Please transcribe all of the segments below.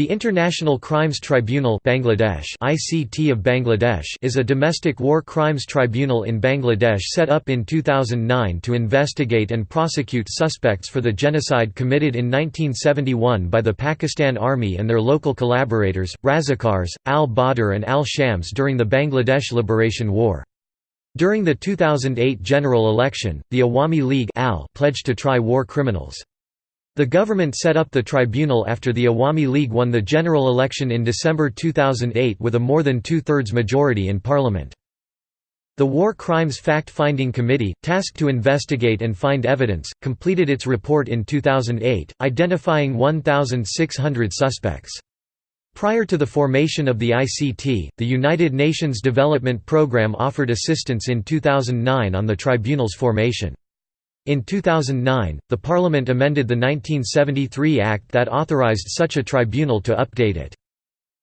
The International Crimes Tribunal Bangladesh ICT of Bangladesh is a domestic war crimes tribunal in Bangladesh set up in 2009 to investigate and prosecute suspects for the genocide committed in 1971 by the Pakistan Army and their local collaborators, Razakars, al-Badr and al-Shams during the Bangladesh Liberation War. During the 2008 general election, the Awami League pledged to try war criminals. The government set up the tribunal after the Awami League won the general election in December 2008 with a more than two-thirds majority in parliament. The War Crimes Fact-Finding Committee, tasked to investigate and find evidence, completed its report in 2008, identifying 1,600 suspects. Prior to the formation of the ICT, the United Nations Development Programme offered assistance in 2009 on the tribunal's formation. In 2009, the Parliament amended the 1973 Act that authorized such a tribunal to update it.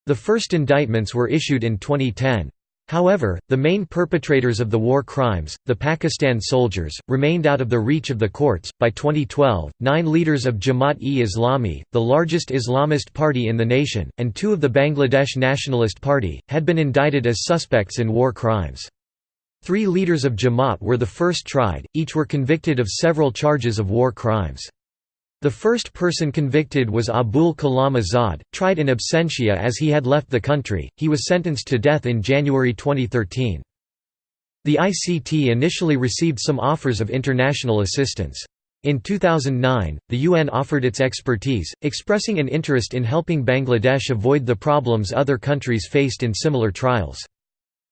The first indictments were issued in 2010. However, the main perpetrators of the war crimes, the Pakistan soldiers, remained out of the reach of the courts. By 2012, nine leaders of Jamaat-e-Islami, the largest Islamist party in the nation, and two of the Bangladesh Nationalist Party, had been indicted as suspects in war crimes. Three leaders of Jamaat were the first tried, each were convicted of several charges of war crimes. The first person convicted was Abul Kalam Azad, tried in absentia as he had left the country, he was sentenced to death in January 2013. The ICT initially received some offers of international assistance. In 2009, the UN offered its expertise, expressing an interest in helping Bangladesh avoid the problems other countries faced in similar trials.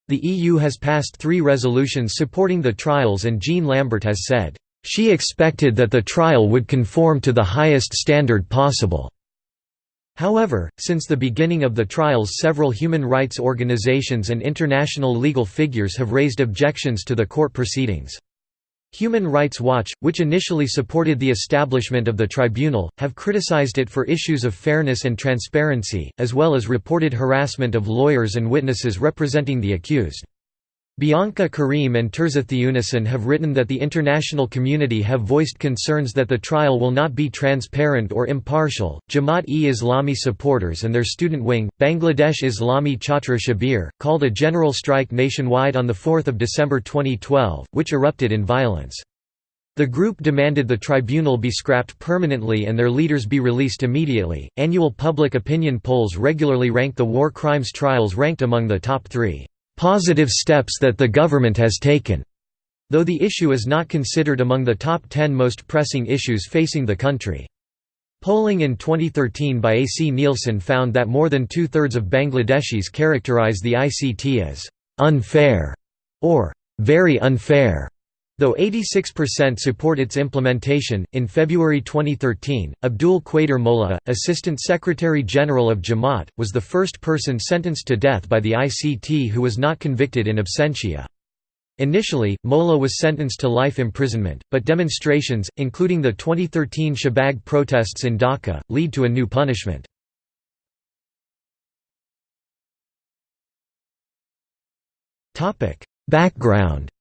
The EU has passed three resolutions supporting the trials and Jean Lambert has said, "...she expected that the trial would conform to the highest standard possible." However, since the beginning of the trials several human rights organizations and international legal figures have raised objections to the court proceedings. Human Rights Watch, which initially supported the establishment of the tribunal, have criticized it for issues of fairness and transparency, as well as reported harassment of lawyers and witnesses representing the accused. Bianca Karim and Tirzah Theunissen have written that the international community have voiced concerns that the trial will not be transparent or impartial. Jamaat-e-Islami supporters and their student wing, Bangladesh Islami Chhatra Shibir, called a general strike nationwide on 4 December 2012, which erupted in violence. The group demanded the tribunal be scrapped permanently and their leaders be released immediately. Annual public opinion polls regularly rank the war crimes trials ranked among the top three positive steps that the government has taken, though the issue is not considered among the top 10 most pressing issues facing the country. Polling in 2013 by AC Nielsen found that more than two-thirds of Bangladeshis characterize the ICT as «unfair» or «very unfair». Though 86% support its implementation, in February 2013, Abdul Qadir Molla, Assistant Secretary General of Jamaat, was the first person sentenced to death by the ICT who was not convicted in absentia. Initially, Molla was sentenced to life imprisonment, but demonstrations, including the 2013 Shahbag protests in Dhaka, lead to a new punishment. Background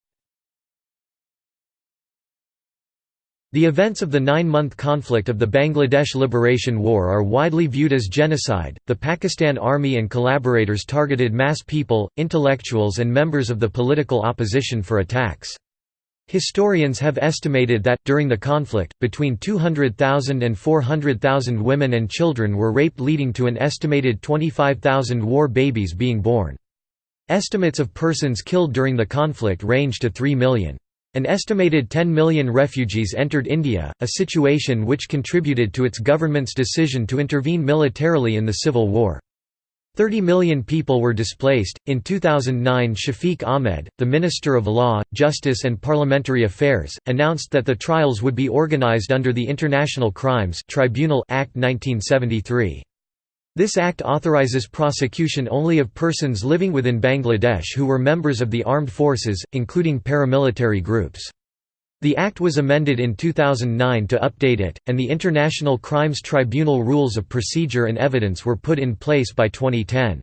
The events of the nine-month conflict of the Bangladesh Liberation War are widely viewed as genocide. The Pakistan Army and collaborators targeted mass people, intellectuals and members of the political opposition for attacks. Historians have estimated that, during the conflict, between 200,000 and 400,000 women and children were raped leading to an estimated 25,000 war babies being born. Estimates of persons killed during the conflict range to 3 million. An estimated 10 million refugees entered India, a situation which contributed to its government's decision to intervene militarily in the civil war. 30 million people were displaced. In 2009, Shafiq Ahmed, the Minister of Law, Justice and Parliamentary Affairs, announced that the trials would be organized under the International Crimes Tribunal Act 1973. This act authorizes prosecution only of persons living within Bangladesh who were members of the armed forces, including paramilitary groups. The act was amended in 2009 to update it, and the International Crimes Tribunal rules of procedure and evidence were put in place by 2010.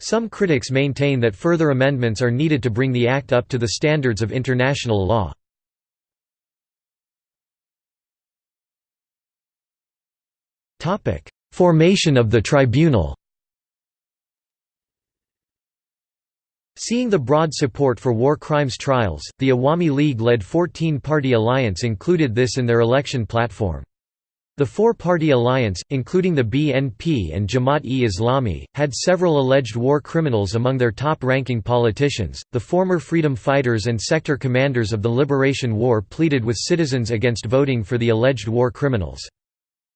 Some critics maintain that further amendments are needed to bring the act up to the standards of international law. Formation of the tribunal Seeing the broad support for war crimes trials, the Awami League-led 14-party alliance included this in their election platform. The four-party alliance, including the BNP and Jamaat-e-Islami, had several alleged war criminals among their top-ranking politicians. The former freedom fighters and sector commanders of the Liberation War pleaded with citizens against voting for the alleged war criminals.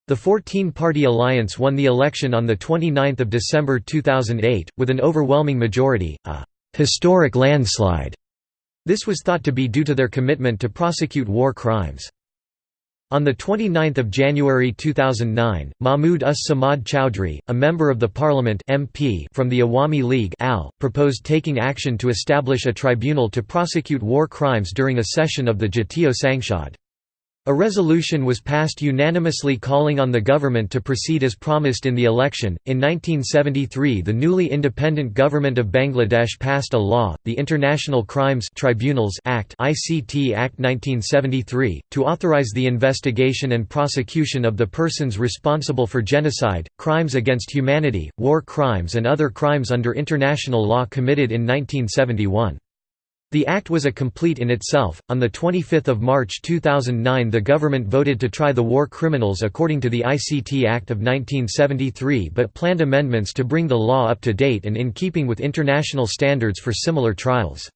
The 14-party alliance won the election on the 29th of December 2008 with an overwhelming majority, a historic landslide. This was thought to be due to their commitment to prosecute war crimes. On 29 January 2009, Mahmoud Us-Samad Chowdhury, a member of the parliament MP from the Awami League AL, proposed taking action to establish a tribunal to prosecute war crimes during a session of the Jatiya Sangsad. A resolution was passed unanimously calling on the government to proceed as promised in the election. In 1973, the newly independent government of Bangladesh passed a law, the International Crimes Tribunals Act (ICT Act 1973), to authorize the investigation and prosecution of the persons responsible for genocide, crimes against humanity, war crimes and other crimes under international law committed in 1971. The act was a complete in itself. On the 25th of March 2009, the government voted to try the war criminals according to the ICT Act of 1973 but planned amendments to bring the law up to date and in keeping with international standards for similar trials.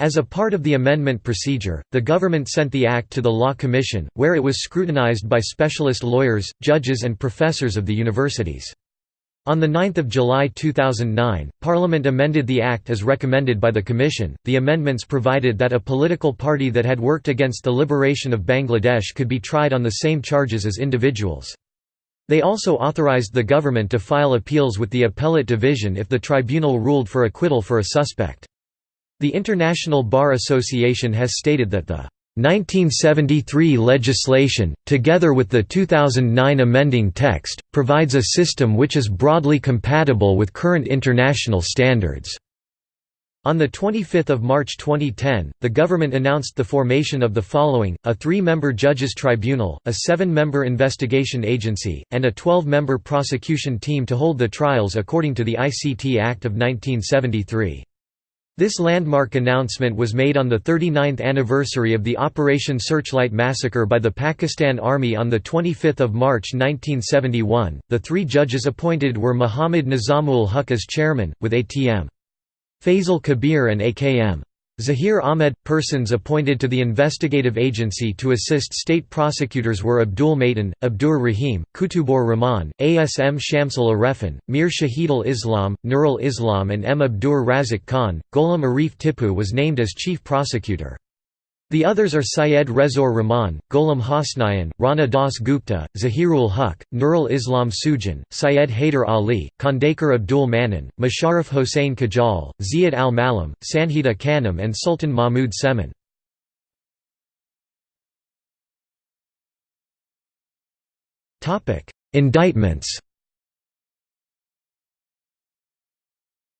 As a part of the amendment procedure, the government sent the act to the Law Commission, where it was scrutinized by specialist lawyers, judges and professors of the universities. On 9 July 2009, Parliament amended the Act as recommended by the Commission. The amendments provided that a political party that had worked against the liberation of Bangladesh could be tried on the same charges as individuals. They also authorized the government to file appeals with the appellate division if the tribunal ruled for acquittal for a suspect. The International Bar Association has stated that the 1973 legislation, together with the 2009 amending text, provides a system which is broadly compatible with current international standards. On 25 March 2010, the government announced the formation of the following, a three-member judges tribunal, a seven-member investigation agency, and a 12-member prosecution team to hold the trials according to the ICT Act of 1973. This landmark announcement was made on the 39th anniversary of the Operation Searchlight massacre by the Pakistan Army on 25 March 1971. The three judges appointed were Muhammad Nizamul Huq as chairman, with ATM. Faisal Kabir and AKM. Zahir Ahmed – Persons appointed to the investigative agency to assist state prosecutors were Abdul Maitan, Abdur Rahim, Kutubur Rahman, Asm Shamsul Arefin, Mir Shahidul Islam, Nurul Islam and M. Abdur Razik Khan. Gholam Arif Tipu was named as chief prosecutor. The others are Syed Rezor Rahman, Gholam Hosnayan, Rana Das Gupta, Zahirul Huq, Nurul Islam Sujan, Syed Haider Ali, Khandekar Abdul Manan, Musharraf Hossain Kajal, Ziad al-Malam, Sanhita Khanum and Sultan Mahmud Semin. Indictments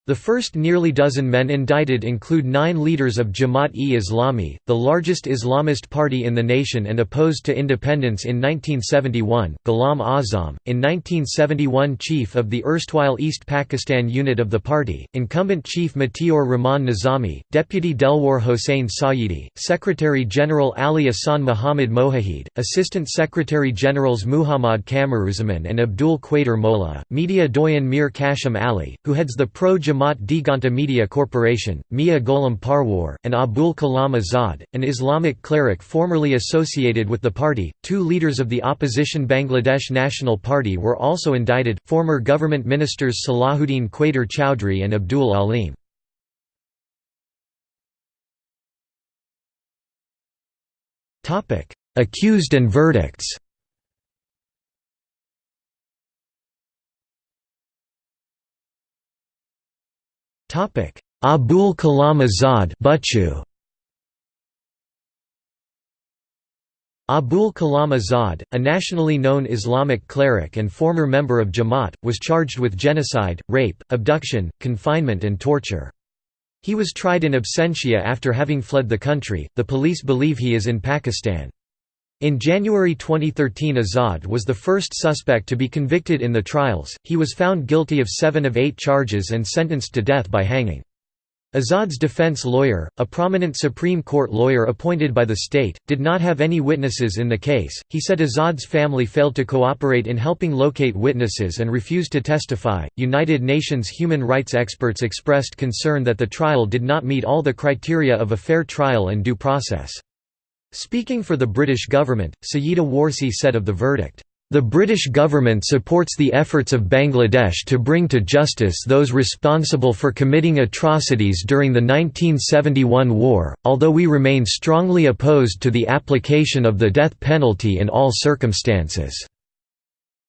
The first nearly dozen men indicted include nine leaders of Jamaat-e-Islami, the largest Islamist party in the nation and opposed to independence in 1971, Ghulam Azam, in 1971 chief of the erstwhile East Pakistan unit of the party, incumbent chief Matiur Rahman Nizami, deputy Delwar Hossein Sayyidi, Secretary-General Ali Ahsan Muhammad Mohahid, Assistant Secretary-Generals Muhammad Kamaruzzaman and Abdul Quader Molla, media doyen Mir Quasem Ali, who heads the pro-Jamaat Jamaat Diganta Media Corporation, Mia Gholam Parwar, and Abul Kalam Azad, an Islamic cleric formerly associated with the party. Two leaders of the opposition Bangladesh National Party were also indicted, former government ministers Salahuddin Quader Chowdhury and Abdul Alim. Accused and verdicts Abul Kalam Azad Bachu. Abul Kalam Azad, a nationally known Islamic cleric and former member of Jamaat, was charged with genocide, rape, abduction, confinement and torture. He was tried in absentia after having fled the country. The police believe he is in Pakistan. In January 2013 Azad was the first suspect to be convicted in the trials, he was found guilty of seven of eight charges and sentenced to death by hanging. Azad's defense lawyer, a prominent Supreme Court lawyer appointed by the state, did not have any witnesses in the case. He said Azad's family failed to cooperate in helping locate witnesses and refused to testify. United Nations human rights experts expressed concern that the trial did not meet all the criteria of a fair trial and due process. Speaking for the British government, Sayeeda Warsi said of the verdict, the British government supports the efforts of Bangladesh to bring to justice those responsible for committing atrocities during the 1971 war, although we remain strongly opposed to the application of the death penalty in all circumstances."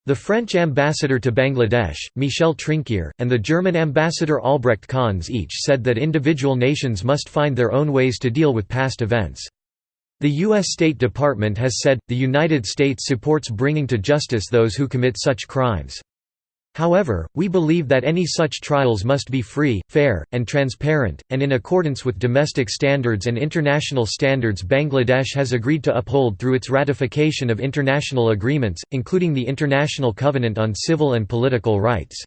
The French ambassador to Bangladesh, Michel Trinquier, and the German ambassador Albrecht Conze each said that individual nations must find their own ways to deal with past events. The U.S. State Department has said, the United States supports bringing to justice those who commit such crimes. However, we believe that any such trials must be free, fair, and transparent, and in accordance with domestic standards and international standards Bangladesh has agreed to uphold through its ratification of international agreements, including the International Covenant on Civil and Political Rights.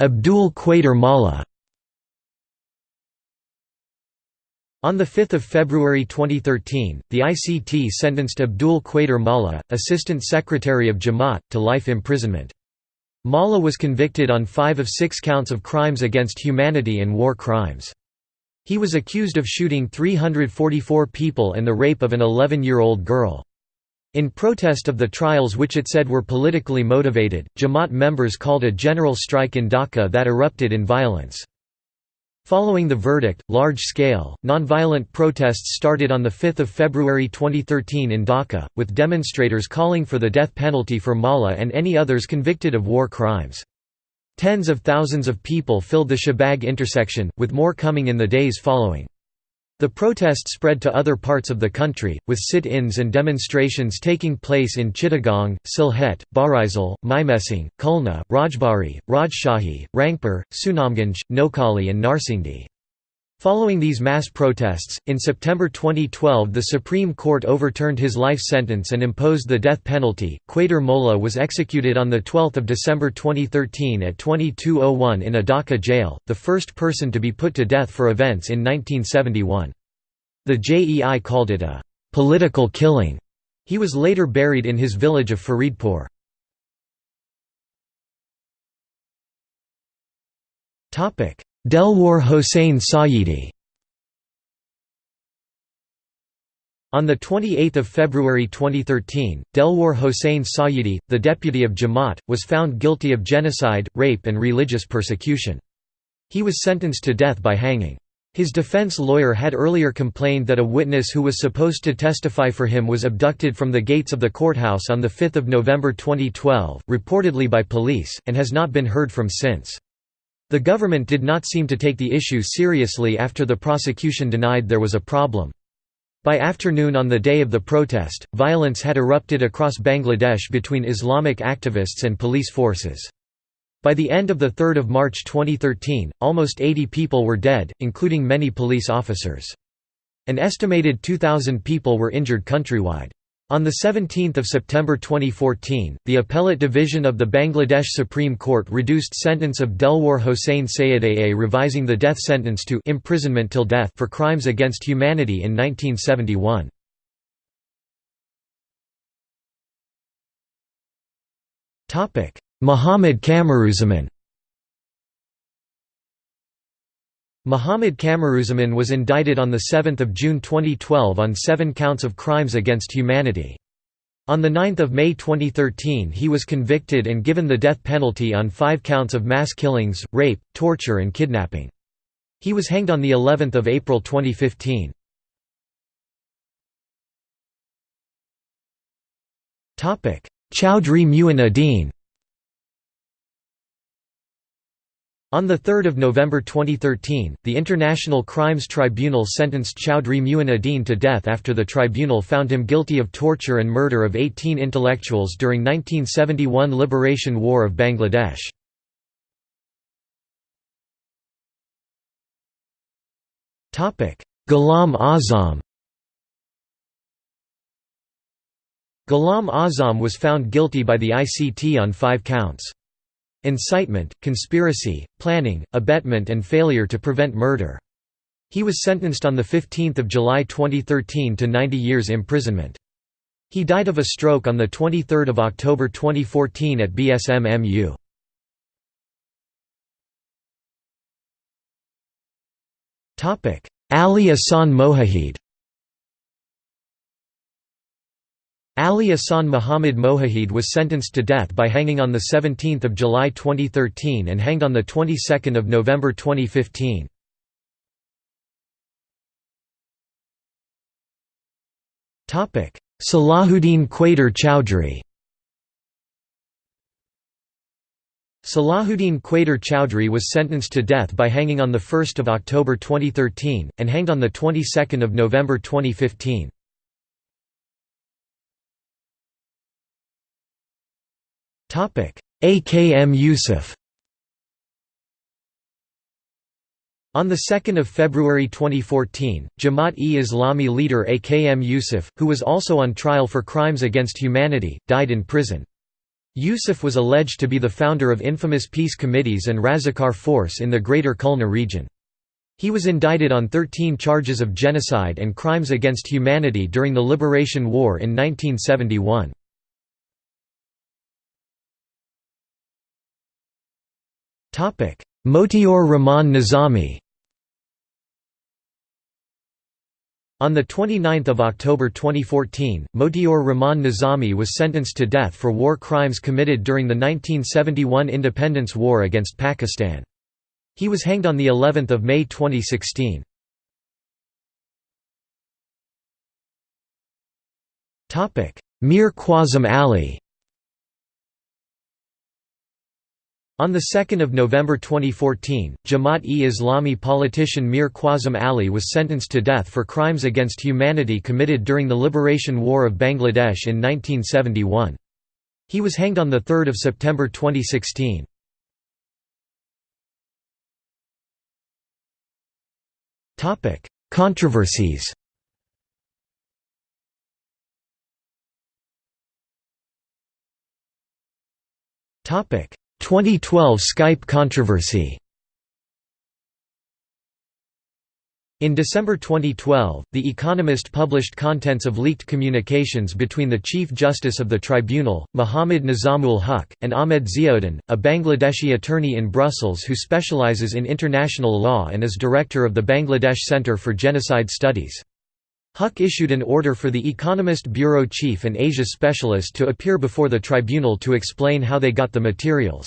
Abdul Qadir Molla On 5 February 2013, the ICT sentenced Abdul Qadir Molla, Assistant Secretary of Jamaat, to life imprisonment. Molla was convicted on five of six counts of crimes against humanity and war crimes. He was accused of shooting 344 people and the rape of an 11-year-old girl. In protest of the trials which it said were politically motivated, Jamaat members called a general strike in Dhaka that erupted in violence. Following the verdict, large-scale, nonviolent protests started on 5 February 2013 in Dhaka, with demonstrators calling for the death penalty for Molla and any others convicted of war crimes. Tens of thousands of people filled the Shahbag intersection, with more coming in the days following. The protest spread to other parts of the country, with sit-ins and demonstrations taking place in Chittagong, Sylhet, Barisal, Mymensingh, Khulna, Rajbari, Rajshahi, Rangpur, Sunamganj, Noakhali and Narsingdi. Following these mass protests, in September 2012 the Supreme Court overturned his life sentence and imposed the death penalty. Qadir Molla was executed on 12 December 2013 at 2201 in a Dhaka jail, the first person to be put to death for events in 1971. The JEI called it a «political killing». He was later buried in his village of Faridpur. Delwar Hossain Sayeedi On 28 February 2013, Delwar Hossain Sayeedi, the deputy of Jamaat, was found guilty of genocide, rape and religious persecution. He was sentenced to death by hanging. His defense lawyer had earlier complained that a witness who was supposed to testify for him was abducted from the gates of the courthouse on 5 November 2012, reportedly by police, and has not been heard from since. The government did not seem to take the issue seriously after the prosecution denied there was a problem. By afternoon on the day of the protest, violence had erupted across Bangladesh between Islamic activists and police forces. By the end of 3 March 2013, almost 80 people were dead, including many police officers. An estimated 2,000 people were injured countrywide. On 17 September 2014, the Appellate Division of the Bangladesh Supreme Court reduced sentence of Delwar Hossain Sayeedi revising the death sentence to imprisonment till death for crimes against humanity in 1971. Muhammad Kamaruzzaman Muhammad Kamaruzzaman was indicted on 7 June 2012 on seven counts of crimes against humanity. On 9 May 2013 he was convicted and given the death penalty on five counts of mass killings, rape, torture and kidnapping. He was hanged on of April 2015. Chowdhury Muin On 3 November 2013, the International Crimes Tribunal sentenced Chowdhury Muin Uddin to death after the tribunal found him guilty of torture and murder of 18 intellectuals during 1971 Liberation War of Bangladesh. Ghulam Azam Ghulam Azam was found guilty by the ICT on five counts. Incitement, conspiracy, planning, abetment and failure to prevent murder. He was sentenced on 15 July 2013 to 90 years imprisonment. He died of a stroke on 23 October 2014 at BSMMU. Ali Ahsan Mohied Ali Ahsan Muhammad Mohied was sentenced to death by hanging on 17 July 2013 and hanged on of November 2015. Salahuddin Quader Chowdhury Salahuddin Quader Chowdhury was sentenced to death by hanging on 1 October 2013, and hanged on of November 2015. AKM Yusuf On 2 February 2014, Jamaat-e-Islami leader AKM Yusuf, who was also on trial for crimes against humanity, died in prison. Yusuf was alleged to be the founder of infamous peace committees and Razakar force in the Greater Khulna region. He was indicted on 13 charges of genocide and crimes against humanity during the Liberation War in 1971. Motiur Rahman Nizami On 29 October 2014, Motiur Rahman Nizami was sentenced to death for war crimes committed during the 1971 Independence War against Pakistan. He was hanged on of May 2016. Mir Quasem Ali On 2 November 2014, Jamaat-e-Islami politician Mir Quasem Ali was sentenced to death for crimes against humanity committed during the Liberation War of Bangladesh in 1971. He was hanged on 3 September 2016. Controversies Topic 2012 Skype controversy In December 2012, The Economist published contents of leaked communications between the Chief Justice of the Tribunal, Muhammad Nizamul Huq, and Ahmed Ziauddin, a Bangladeshi attorney in Brussels who specializes in international law and is director of the Bangladesh Center for Genocide Studies. Huq issued an order for the Economist bureau chief and Asia specialist to appear before the tribunal to explain how they got the materials.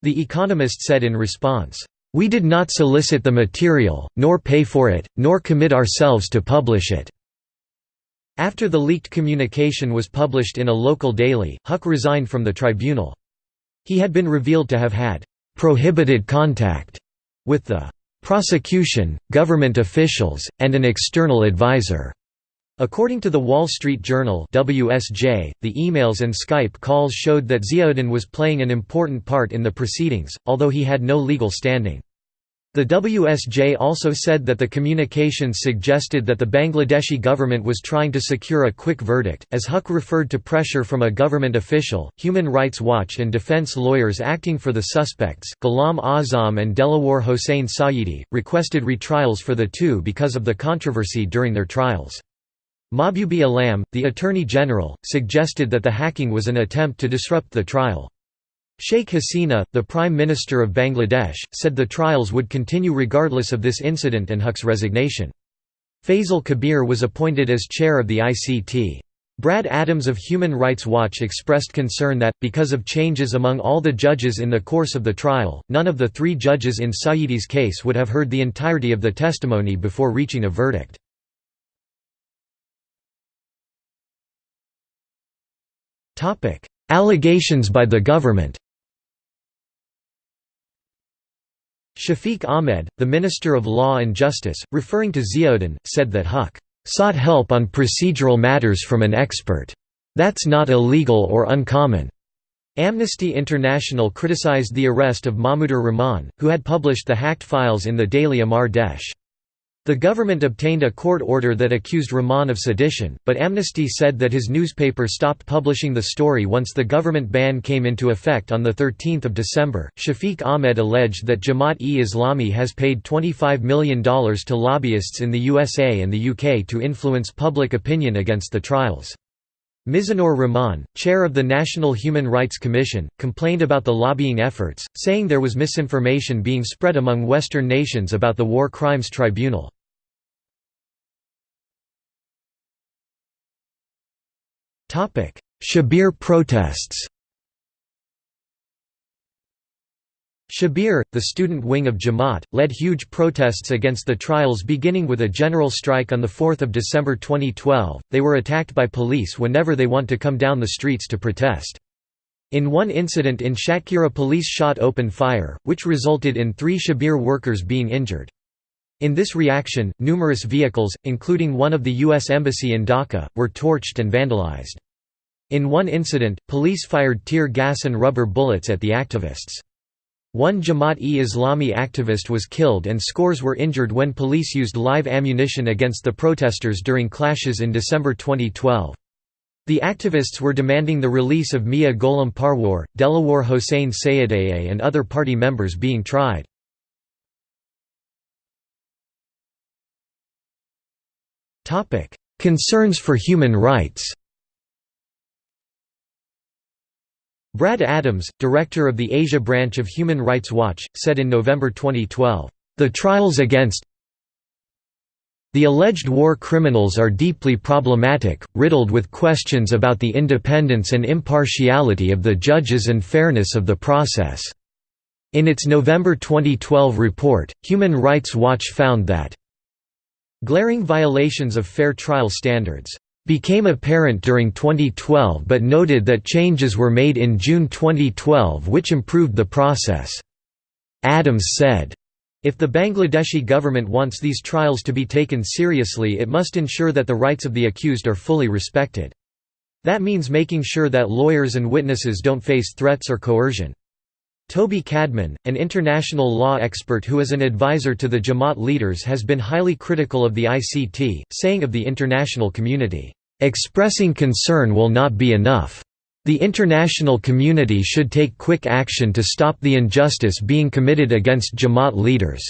The Economist said in response, "...we did not solicit the material, nor pay for it, nor commit ourselves to publish it." After the leaked communication was published in a local daily, Huq resigned from the tribunal. He had been revealed to have had "...prohibited contact," with the prosecution, government officials, and an external advisor. According to the Wall Street Journal WSJ, the emails and Skype calls showed that Ziauddin was playing an important part in the proceedings, although he had no legal standing. The WSJ also said that the communications suggested that the Bangladeshi government was trying to secure a quick verdict, as Huq referred to pressure from a government official. Human Rights Watch and defense lawyers acting for the suspects, Ghulam Azam and Delawar Hossein Sayedi, requested retrials for the two because of the controversy during their trials. Mahbubi Alam, the Attorney General, suggested that the hacking was an attempt to disrupt the trial. Sheikh Hasina, the Prime Minister of Bangladesh, said the trials would continue regardless of this incident and Huq's resignation. Faisal Kabir was appointed as chair of the ICT. Brad Adams of Human Rights Watch expressed concern that, because of changes among all the judges in the course of the trial, none of the three judges in Sayedi's case would have heard the entirety of the testimony before reaching a verdict. Allegations by the government Shafiq Ahmed, the Minister of Law and Justice, referring to Ziauddin, said that Huq sought help on procedural matters from an expert. That's not illegal or uncommon. Amnesty International criticized the arrest of Mahmudur Rahman, who had published the hacked files in the daily Amar Desh. The government obtained a court order that accused Rahman of sedition, but Amnesty said that his newspaper stopped publishing the story once the government ban came into effect on 13 December. Shafiq Ahmed alleged that Jamaat-e-Islami has paid $25 million to lobbyists in the USA and the UK to influence public opinion against the trials. Mizanur Rahman, chair of the National Human Rights Commission, complained about the lobbying efforts, saying there was misinformation being spread among Western nations about the War Crimes Tribunal. Shibir protests Shibir, the student wing of Jamaat, led huge protests against the trials beginning with a general strike on 4 December 2012. They were attacked by police whenever they want to come down the streets to protest. In one incident in Satkhira police shot open fire, which resulted in three Shibir workers being injured. In this reaction, numerous vehicles, including one of the U.S. Embassy in Dhaka, were torched and vandalized. In one incident, police fired tear gas and rubber bullets at the activists. One Jamaat-e-Islami activist was killed and scores were injured when police used live ammunition against the protesters during clashes in December 2012. The activists were demanding the release of Mia Gholam Parwar, Delawar Hossein Sayedeh and other party members being tried. Concerns for human rights Brad Adams, director of the Asia branch of Human Rights Watch, said in November 2012, "...the trials against the alleged war criminals are deeply problematic, riddled with questions about the independence and impartiality of the judges and fairness of the process." In its November 2012 report, Human Rights Watch found that Glaring violations of fair trial standards became apparent during 2012 but noted that changes were made in June 2012 which improved the process. Adams said, if the Bangladeshi government wants these trials to be taken seriously it must ensure that the rights of the accused are fully respected. That means making sure that lawyers and witnesses don't face threats or coercion. Toby Cadman, an international law expert who is an advisor to the Jamaat leaders has been highly critical of the ICT, saying of the international community, "...expressing concern will not be enough. The international community should take quick action to stop the injustice being committed against Jamaat leaders."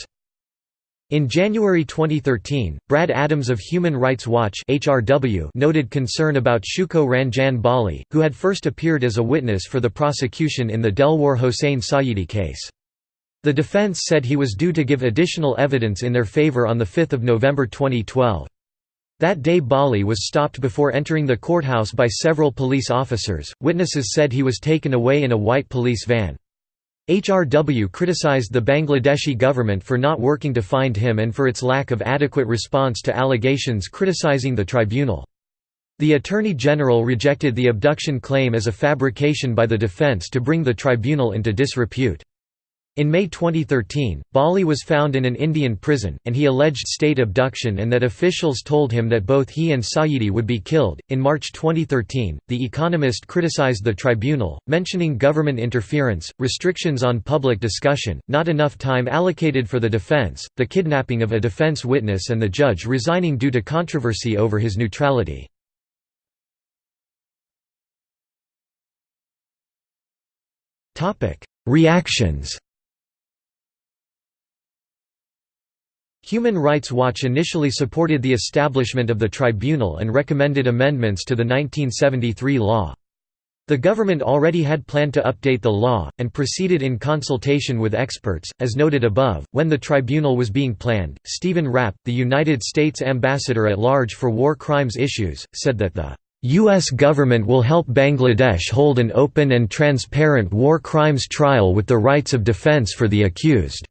In January 2013, Brad Adams of Human Rights Watch HRW noted concern about Shuko Ranjan Bali, who had first appeared as a witness for the prosecution in the Delwar Hossein Sayedi case. The defense said he was due to give additional evidence in their favor on 5 November 2012. That day Bali was stopped before entering the courthouse by several police officers. Witnesses said he was taken away in a white police van. HRW criticized the Bangladeshi government for not working to find him and for its lack of adequate response to allegations criticizing the tribunal. The Attorney General rejected the abduction claim as a fabrication by the defense to bring the tribunal into disrepute. In May 2013, Bali was found in an Indian prison, and he alleged state abduction and that officials told him that both he and Sayedi would be killed. In March 2013, The Economist criticized the tribunal, mentioning government interference, restrictions on public discussion, not enough time allocated for the defense, the kidnapping of a defense witness, and the judge resigning due to controversy over his neutrality. Reactions Human Rights Watch initially supported the establishment of the tribunal and recommended amendments to the 1973 law. The government already had planned to update the law, and proceeded in consultation with experts. As noted above, when the tribunal was being planned, Stephen Rapp, the United States ambassador at large for war crimes issues, said that the U.S. government will help Bangladesh hold an open and transparent war crimes trial with the rights of defense for the accused.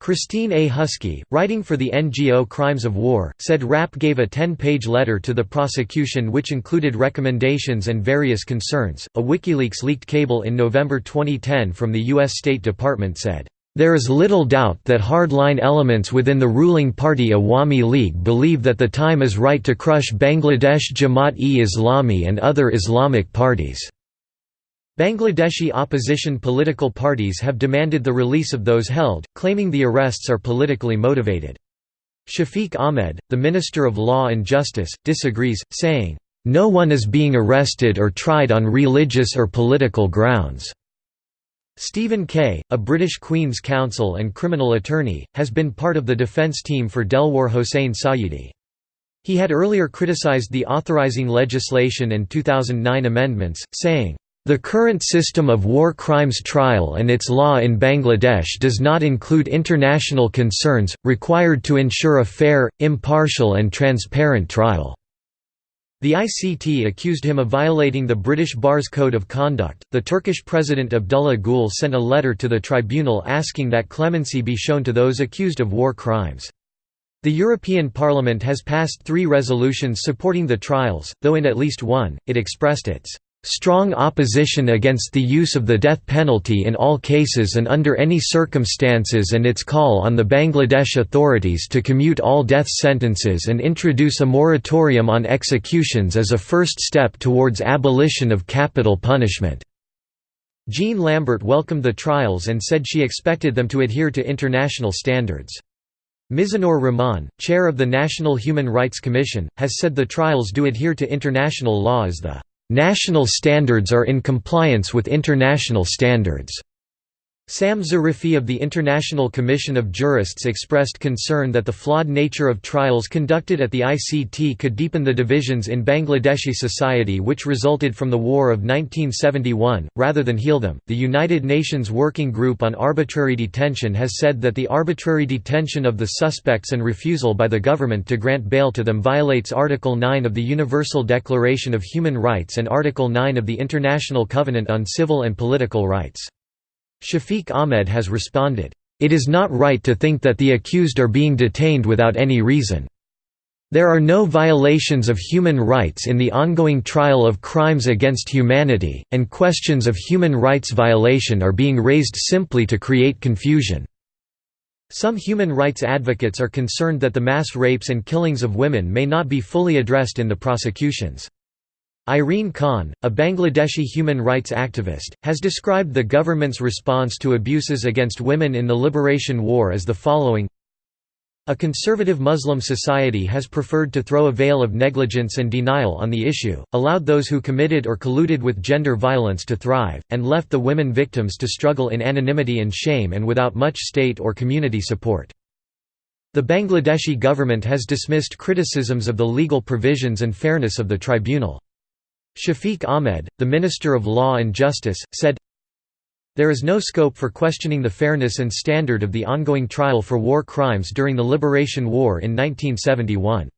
Christine A. Husky, writing for the NGO Crimes of War, said Rapp gave a 10-page letter to the prosecution which included recommendations and various concerns. A WikiLeaks leaked cable in November 2010 from the U.S. State Department said, "...there is little doubt that hardline elements within the ruling party Awami League believe that the time is right to crush Bangladesh Jamaat-e-Islami and other Islamic parties." Bangladeshi opposition political parties have demanded the release of those held, claiming the arrests are politically motivated. Shafiq Ahmed, the Minister of Law and Justice, disagrees, saying, "...no one is being arrested or tried on religious or political grounds." Stephen Kay, a British Queen's Counsel and criminal attorney, has been part of the defence team for Delwar Hossain Sayyidi. He had earlier criticised the authorising legislation and 2009 amendments, saying, the current system of war crimes trial and its law in Bangladesh does not include international concerns, required to ensure a fair, impartial and transparent trial. The ICT accused him of violating the British Bar's Code of Conduct. The Turkish President Abdullah Gül sent a letter to the tribunal asking that clemency be shown to those accused of war crimes. The European Parliament has passed three resolutions supporting the trials, though in at least one, it expressed its strong opposition against the use of the death penalty in all cases and under any circumstances and its call on the Bangladesh authorities to commute all death sentences and introduce a moratorium on executions as a first step towards abolition of capital punishment." Jean Lambert welcomed the trials and said she expected them to adhere to international standards. Mizanur Rahman, chair of the National Human Rights Commission, has said the trials do adhere to international law as the National standards are in compliance with international standards. Sam Zarifi of the International Commission of Jurists expressed concern that the flawed nature of trials conducted at the ICT could deepen the divisions in Bangladeshi society which resulted from the War of 1971, rather than heal them. The United Nations Working Group on Arbitrary Detention has said that the arbitrary detention of the suspects and refusal by the government to grant bail to them violates Article 9 of the Universal Declaration of Human Rights and Article 9 of the International Covenant on Civil and Political Rights. Shafiq Ahmed has responded, "...it is not right to think that the accused are being detained without any reason. There are no violations of human rights in the ongoing trial of crimes against humanity, and questions of human rights violation are being raised simply to create confusion." Some human rights advocates are concerned that the mass rapes and killings of women may not be fully addressed in the prosecutions. Irene Khan, a Bangladeshi human rights activist, has described the government's response to abuses against women in the Liberation War as the following A conservative Muslim society has preferred to throw a veil of negligence and denial on the issue, allowed those who committed or colluded with gender violence to thrive, and left the women victims to struggle in anonymity and shame and without much state or community support. The Bangladeshi government has dismissed criticisms of the legal provisions and fairness of the tribunal. Shafiq Ahmed, the Minister of Law and Justice, said, There is no scope for questioning the fairness and standard of the ongoing trial for war crimes during the Liberation War in 1971.